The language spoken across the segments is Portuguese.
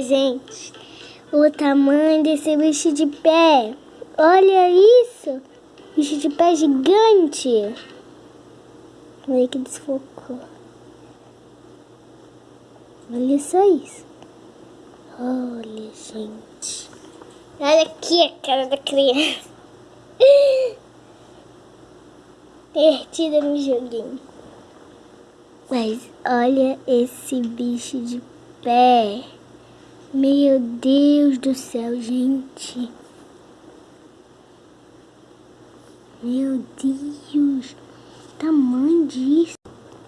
Gente, o tamanho desse bicho de pé. Olha isso. Bicho de pé gigante. Olha que desfocou. Olha só isso. Olha, gente. Olha aqui a cara da criança. Perdida no joguinho. Mas olha esse bicho de pé. Meu Deus do céu, gente. Meu Deus. Tamanho disso.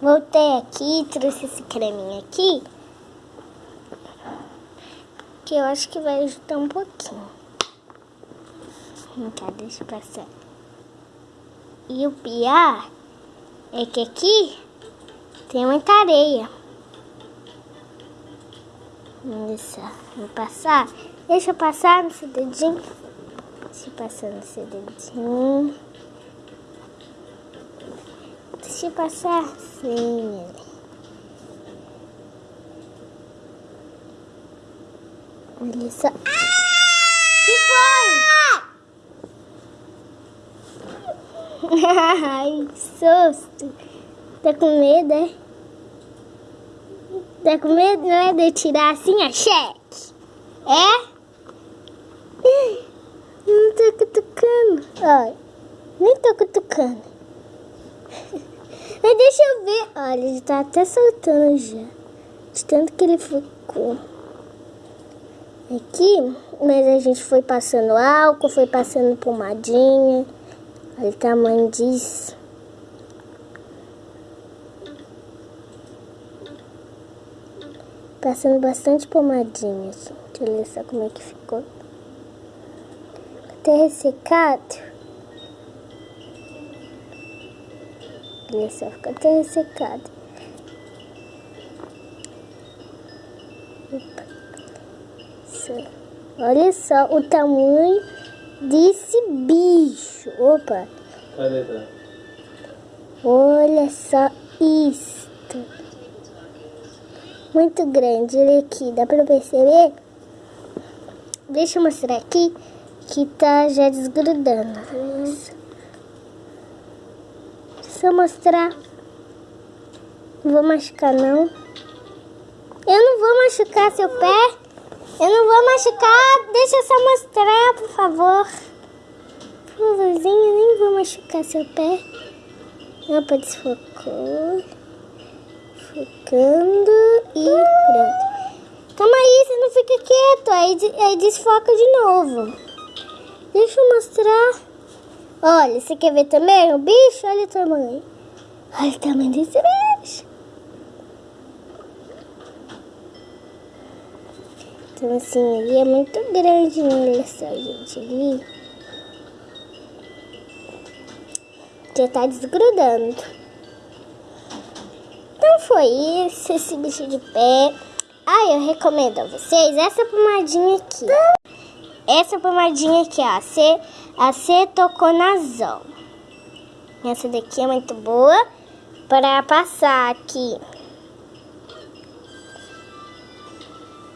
Voltei aqui, trouxe esse creminho aqui. Que eu acho que vai ajudar um pouquinho. Vem cá, deixa eu passar. E o pior é que aqui tem muita areia. Isso, vou passar. Deixa eu passar seu dedinho. Deixa eu passar seu dedinho. Deixa eu passar assim. Olha só. que foi? Ai, susto. Tá com medo, é? Tá com medo, não é? De tirar assim a cheque? É? Não tô cutucando. Olha, nem tô cutucando. Mas deixa eu ver. Olha, ele tá até soltando já. De tanto que ele ficou. Aqui, mas a gente foi passando álcool, foi passando pomadinha. Olha o tamanho disso. Passando bastante pomadinha, gente. Olha só como é que ficou. Até ressecado. Olha só, ficou até ressecado. Opa. Olha só o tamanho desse bicho. Opa. Olha só isso muito grande. Olha aqui, dá pra perceber? Deixa eu mostrar aqui que tá já desgrudando. Só mostrar. Não vou machucar, não. Eu não vou machucar seu pé. Eu não vou machucar. Deixa eu só mostrar, por favor. Favorzinho, nem vou machucar seu pé. Opa, desfocou. Focando e pronto. Calma aí, você não fica quieto. Aí, aí desfoca de novo. Deixa eu mostrar. Olha, você quer ver também o bicho? Olha o tamanho. Olha o tamanho desse bicho. Então assim, ele é muito grande? Olha só, gente, ali. Já tá desgrudando. Foi isso, esse bicho de pé. Ah, eu recomendo a vocês essa pomadinha aqui. Essa pomadinha aqui, ó, C, acetoconazol. Essa daqui é muito boa para passar aqui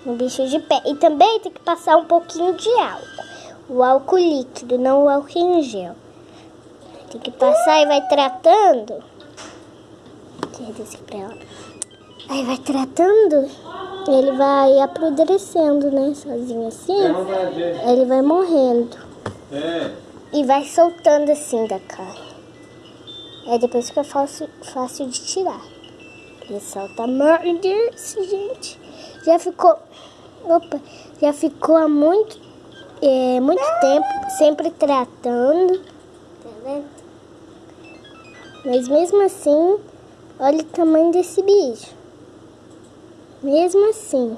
no bicho de pé. E também tem que passar um pouquinho de álcool. O álcool líquido, não o álcool em gel. Tem que passar e vai tratando. Aí vai tratando, ele vai apodrecendo, né? Sozinho assim. Ele vai morrendo. E vai soltando assim da carne. Aí depois fica fácil, fácil de tirar. Ele solta morder, gente. Já ficou. Opa, já ficou há muito, é, muito tempo sempre tratando. Tá vendo? Mas mesmo assim, olha o tamanho desse bicho. Mesmo assim,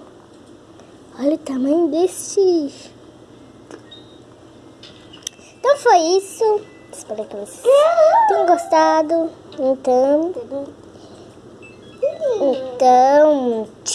olha o tamanho desse bicho. Então foi isso. Espero que vocês tenham gostado. Então, então